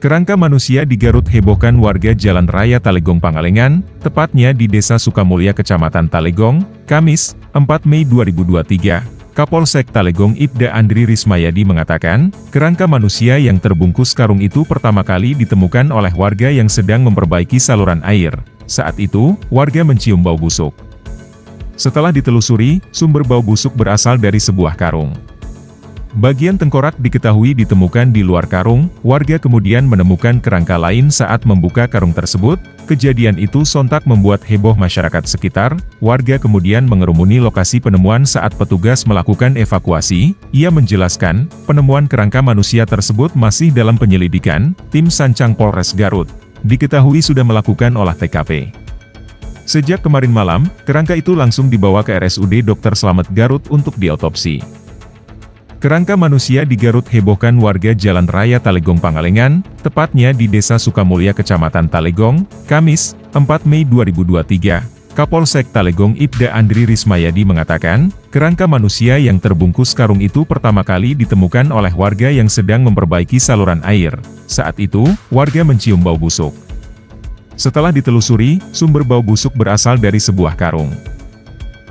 Kerangka manusia di Garut hebohkan warga Jalan Raya Talegong Pangalengan, tepatnya di Desa Sukamulya Kecamatan Talegong, Kamis, 4 Mei 2023. Kapolsek Talegong Ibda Andri Rismayadi mengatakan, kerangka manusia yang terbungkus karung itu pertama kali ditemukan oleh warga yang sedang memperbaiki saluran air. Saat itu, warga mencium bau busuk. Setelah ditelusuri, sumber bau busuk berasal dari sebuah karung. Bagian tengkorak diketahui ditemukan di luar karung, warga kemudian menemukan kerangka lain saat membuka karung tersebut. Kejadian itu sontak membuat heboh masyarakat sekitar, warga kemudian mengerumuni lokasi penemuan saat petugas melakukan evakuasi. Ia menjelaskan, penemuan kerangka manusia tersebut masih dalam penyelidikan, tim Sancang Polres Garut. Diketahui sudah melakukan olah TKP. Sejak kemarin malam, kerangka itu langsung dibawa ke RSUD Dr. Slamet Garut untuk diotopsi. Kerangka manusia di Garut hebohkan warga Jalan Raya Talegong Pangalengan, tepatnya di Desa Sukamulya Kecamatan Talegong, Kamis, 4 Mei 2023. Kapolsek Talegong Ibda Andri Rismayadi mengatakan, kerangka manusia yang terbungkus karung itu pertama kali ditemukan oleh warga yang sedang memperbaiki saluran air. Saat itu, warga mencium bau busuk. Setelah ditelusuri, sumber bau busuk berasal dari sebuah karung.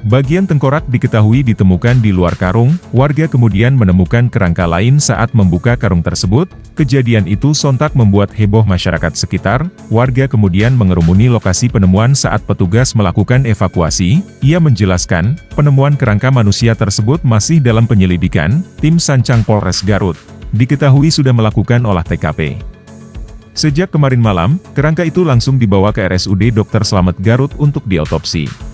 Bagian tengkorak diketahui ditemukan di luar karung, warga kemudian menemukan kerangka lain saat membuka karung tersebut. Kejadian itu sontak membuat heboh masyarakat sekitar, warga kemudian mengerumuni lokasi penemuan saat petugas melakukan evakuasi. Ia menjelaskan, penemuan kerangka manusia tersebut masih dalam penyelidikan, tim Sancang Polres Garut. Diketahui sudah melakukan olah TKP. Sejak kemarin malam, kerangka itu langsung dibawa ke RSUD Dr. Slamet Garut untuk diotopsi.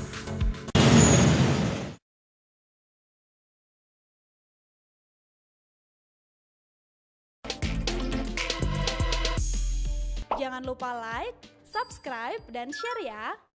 Jangan lupa like, subscribe, dan share ya!